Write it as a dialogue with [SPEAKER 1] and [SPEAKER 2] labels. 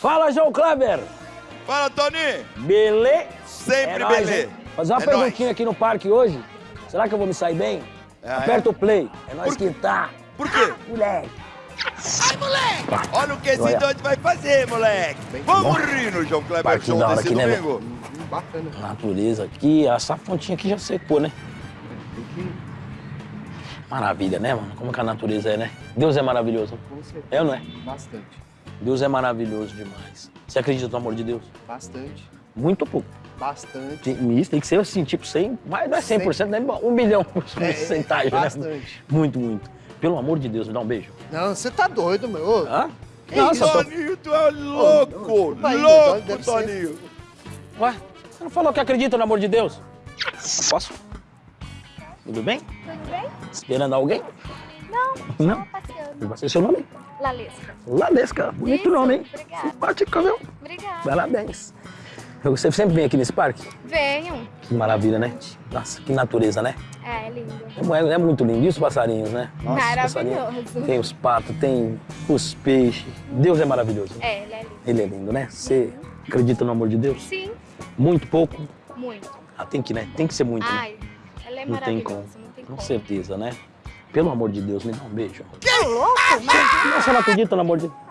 [SPEAKER 1] Fala, João Kleber!
[SPEAKER 2] Fala, Tony!
[SPEAKER 1] Belê?
[SPEAKER 2] Sempre
[SPEAKER 1] É nóis,
[SPEAKER 2] belê.
[SPEAKER 1] hein? Fazer uma
[SPEAKER 2] É
[SPEAKER 1] perguntinha
[SPEAKER 2] nóis.
[SPEAKER 1] aqui no parque hoje. Será que eu vou me sair bem?
[SPEAKER 2] Ah,
[SPEAKER 1] Aperta o play. É nós
[SPEAKER 2] Por-
[SPEAKER 1] que tá.
[SPEAKER 2] Por quê?
[SPEAKER 1] Moleque.
[SPEAKER 2] Olha o que esse doido vai fazer, moleque. Vamos rir no João Kleber
[SPEAKER 1] Parque
[SPEAKER 2] Show
[SPEAKER 1] da hora
[SPEAKER 2] desse
[SPEAKER 1] aqui, né,
[SPEAKER 2] domingo.
[SPEAKER 3] Bacana.
[SPEAKER 1] Natureza aqui. Essa fontinha aqui já secou, né? Maravilha, né, mano? Como que a natureza é, né? Deus é maravilhoso.
[SPEAKER 3] Com certeza.
[SPEAKER 1] É ou não é?
[SPEAKER 3] Bastante.
[SPEAKER 1] Deus é maravilhoso demais. Você acredita no amor de Deus?
[SPEAKER 3] Bastante.
[SPEAKER 1] Muito pouco.
[SPEAKER 3] Bastante.
[SPEAKER 1] Tem, isso tem que ser assim, tipo 100, mas não é 100%, né? Um milhão por
[SPEAKER 3] É,
[SPEAKER 1] porcentagem, né?
[SPEAKER 3] bastante.
[SPEAKER 1] Muito, muito. Pelo amor de Deus, me dá um beijo.
[SPEAKER 3] Não, você tá doido, meu.
[SPEAKER 1] Hã?
[SPEAKER 2] Ei,
[SPEAKER 1] Nossa, tô...
[SPEAKER 2] Toninho, tu é louco!
[SPEAKER 3] Vai,
[SPEAKER 2] louco,
[SPEAKER 3] deve ser.
[SPEAKER 2] Toninho!
[SPEAKER 1] Ué, você não falou que acredita no amor de Deus? Posso? Tudo bem?
[SPEAKER 4] Tudo bem?
[SPEAKER 1] Esperando alguém?
[SPEAKER 4] Não,
[SPEAKER 1] Não.
[SPEAKER 4] passeando.
[SPEAKER 1] Você é seu nome?
[SPEAKER 4] Lalesca.
[SPEAKER 1] Ladesca. Bonito
[SPEAKER 4] Isso,
[SPEAKER 1] nome, hein?
[SPEAKER 4] obrigada.
[SPEAKER 1] Simpática, viu?
[SPEAKER 4] Obrigada.
[SPEAKER 1] Parabéns. Você sempre vem aqui nesse parque?
[SPEAKER 4] Venham.
[SPEAKER 1] Que maravilha, né? Nossa, que natureza, né?
[SPEAKER 4] É, é lindo.
[SPEAKER 1] É, é muito lindo. E os passarinhos, né? Nossa.
[SPEAKER 4] Maravilhoso.
[SPEAKER 1] Tem os patos, tem os peixes. Deus é maravilhoso.
[SPEAKER 4] É, ele é lindo.
[SPEAKER 1] Ele é lindo, né? Você acredita no amor de Deus?
[SPEAKER 4] Sim,
[SPEAKER 1] Muito pouco?
[SPEAKER 4] muito.
[SPEAKER 1] Ah, tem que, né? Tem que ser muito, né?
[SPEAKER 4] Ai, ela é
[SPEAKER 1] Não tem
[SPEAKER 4] maravilhosa.
[SPEAKER 1] como.
[SPEAKER 4] Não tem
[SPEAKER 1] Com
[SPEAKER 4] como.
[SPEAKER 1] certeza, né? Pelo amor de Deus, me dá um beijo.
[SPEAKER 4] Tá louco? Mas
[SPEAKER 1] Você não acredita no amor de Deus?